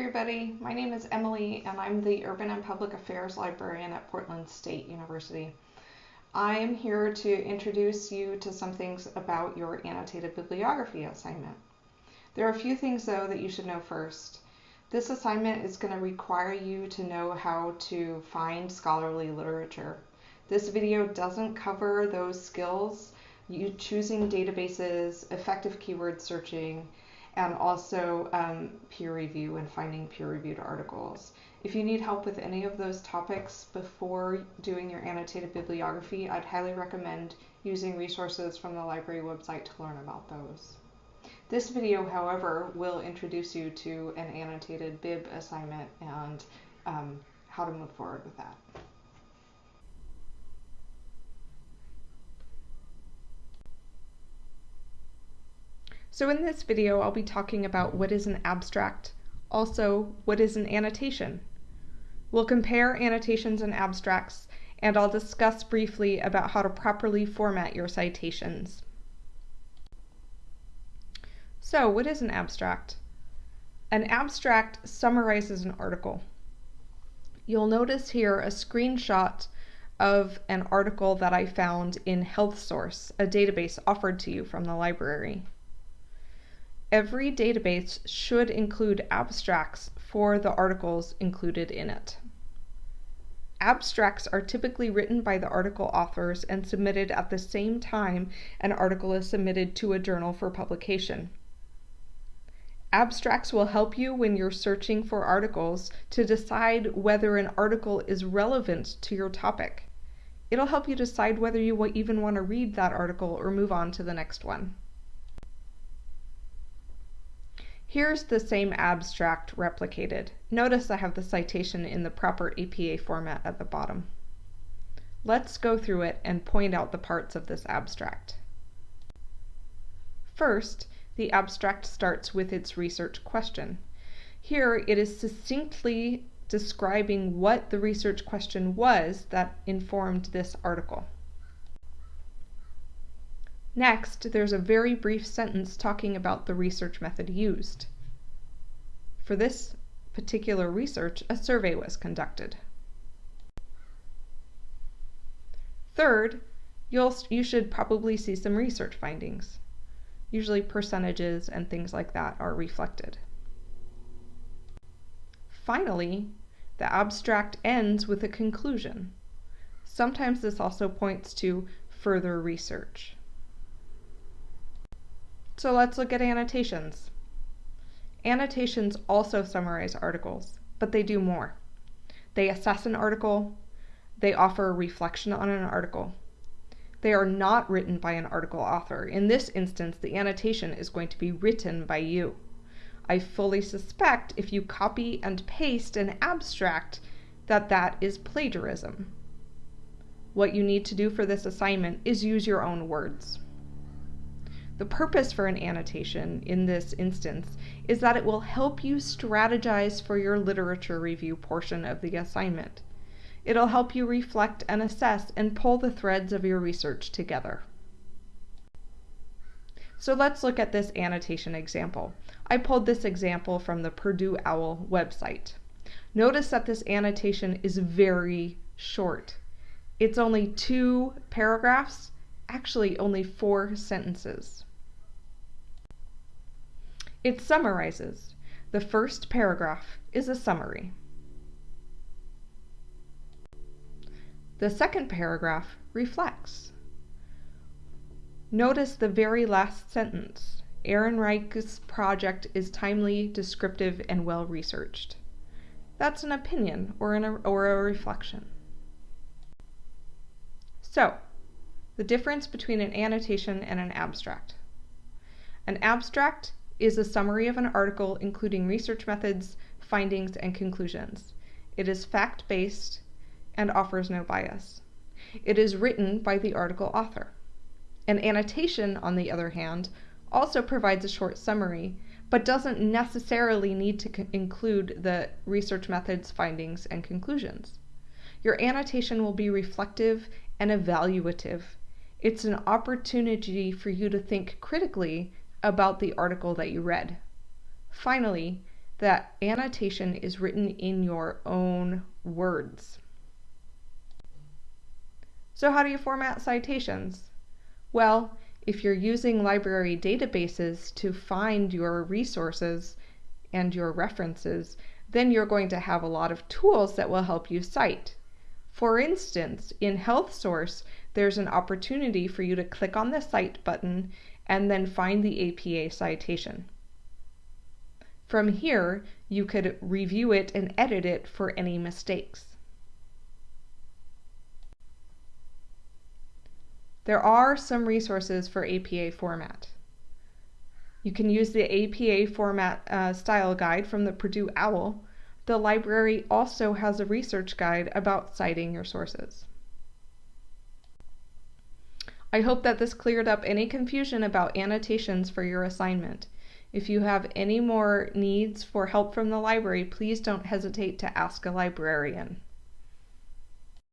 everybody. My name is Emily and I'm the Urban and Public Affairs Librarian at Portland State University. I am here to introduce you to some things about your annotated bibliography assignment. There are a few things though that you should know first. This assignment is going to require you to know how to find scholarly literature. This video doesn't cover those skills, you choosing databases, effective keyword searching, and also um, peer review and finding peer-reviewed articles. If you need help with any of those topics before doing your annotated bibliography, I'd highly recommend using resources from the library website to learn about those. This video, however, will introduce you to an annotated bib assignment and um, how to move forward with that. So in this video, I'll be talking about what is an abstract, also what is an annotation. We'll compare annotations and abstracts, and I'll discuss briefly about how to properly format your citations. So what is an abstract? An abstract summarizes an article. You'll notice here a screenshot of an article that I found in HealthSource, a database offered to you from the library. Every database should include abstracts for the articles included in it. Abstracts are typically written by the article authors and submitted at the same time an article is submitted to a journal for publication. Abstracts will help you when you're searching for articles to decide whether an article is relevant to your topic. It'll help you decide whether you even want to read that article or move on to the next one. Here's the same abstract replicated. Notice I have the citation in the proper APA format at the bottom. Let's go through it and point out the parts of this abstract. First, the abstract starts with its research question. Here it is succinctly describing what the research question was that informed this article. Next, there's a very brief sentence talking about the research method used. For this particular research, a survey was conducted. Third, you'll, you should probably see some research findings. Usually percentages and things like that are reflected. Finally, the abstract ends with a conclusion. Sometimes this also points to further research. So let's look at annotations. Annotations also summarize articles, but they do more. They assess an article, they offer a reflection on an article. They are not written by an article author. In this instance, the annotation is going to be written by you. I fully suspect if you copy and paste an abstract that that is plagiarism. What you need to do for this assignment is use your own words. The purpose for an annotation in this instance is that it will help you strategize for your literature review portion of the assignment. It'll help you reflect and assess and pull the threads of your research together. So let's look at this annotation example. I pulled this example from the Purdue OWL website. Notice that this annotation is very short. It's only two paragraphs, actually only four sentences. It summarizes. The first paragraph is a summary. The second paragraph reflects. Notice the very last sentence. Ehrenreich's project is timely, descriptive, and well researched. That's an opinion or, an, or a reflection. So, the difference between an annotation and an abstract. An abstract is a summary of an article including research methods, findings, and conclusions. It is fact-based and offers no bias. It is written by the article author. An annotation, on the other hand, also provides a short summary, but doesn't necessarily need to include the research methods, findings, and conclusions. Your annotation will be reflective and evaluative. It's an opportunity for you to think critically about the article that you read. Finally, that annotation is written in your own words. So how do you format citations? Well, if you're using library databases to find your resources and your references, then you're going to have a lot of tools that will help you cite. For instance, in HealthSource, there's an opportunity for you to click on the Cite button and then find the APA citation. From here, you could review it and edit it for any mistakes. There are some resources for APA format. You can use the APA format uh, style guide from the Purdue OWL. The library also has a research guide about citing your sources. I hope that this cleared up any confusion about annotations for your assignment. If you have any more needs for help from the library, please don't hesitate to ask a librarian.